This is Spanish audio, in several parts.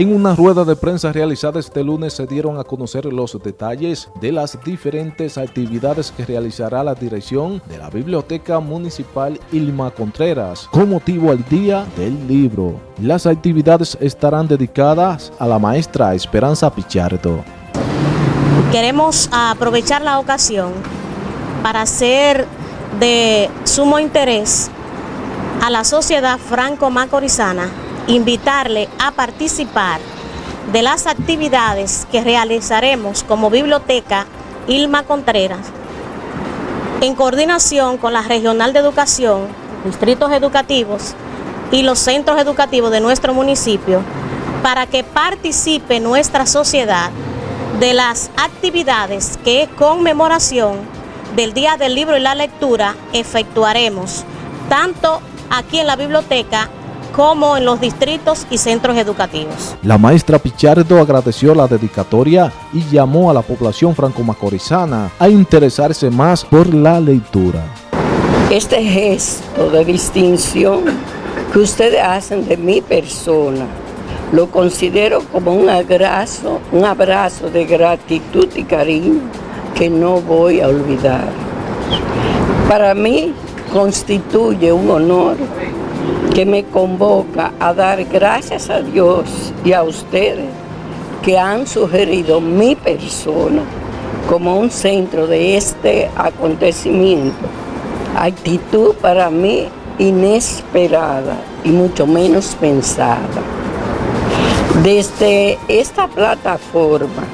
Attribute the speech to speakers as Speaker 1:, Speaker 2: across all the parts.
Speaker 1: En una rueda de prensa realizada este lunes se dieron a conocer los detalles de las diferentes actividades que realizará la dirección de la Biblioteca Municipal Ilma Contreras con motivo al Día del Libro. Las actividades estarán dedicadas a la maestra Esperanza Pichardo.
Speaker 2: Queremos aprovechar la ocasión para hacer de sumo interés a la sociedad franco-macorizana invitarle a participar de las actividades que realizaremos como Biblioteca Ilma Contreras en coordinación con la Regional de Educación, distritos educativos y los centros educativos de nuestro municipio para que participe nuestra sociedad de las actividades que conmemoración del Día del Libro y la Lectura efectuaremos tanto aquí en la biblioteca como en los distritos y centros educativos.
Speaker 1: La maestra Pichardo agradeció la dedicatoria y llamó a la población franco-macorizana a interesarse más por la lectura.
Speaker 3: Este gesto de distinción que ustedes hacen de mi persona, lo considero como un abrazo, un abrazo de gratitud y cariño que no voy a olvidar. Para mí constituye un honor que me convoca a dar gracias a Dios y a ustedes que han sugerido mi persona como un centro de este acontecimiento. Actitud para mí inesperada y mucho menos pensada. Desde esta plataforma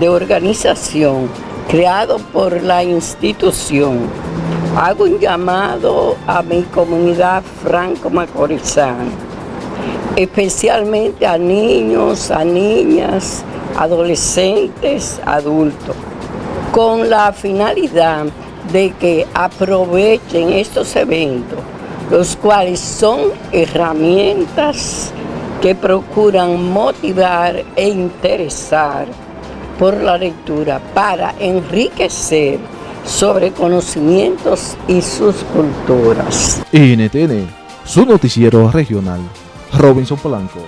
Speaker 3: de organización creado por la institución, hago un llamado a mi comunidad franco-macorizana, especialmente a niños, a niñas, adolescentes, adultos, con la finalidad de que aprovechen estos eventos, los cuales son herramientas que procuran motivar e interesar por la lectura para enriquecer sobre conocimientos y sus culturas.
Speaker 1: NTN, su noticiero regional, Robinson Polanco.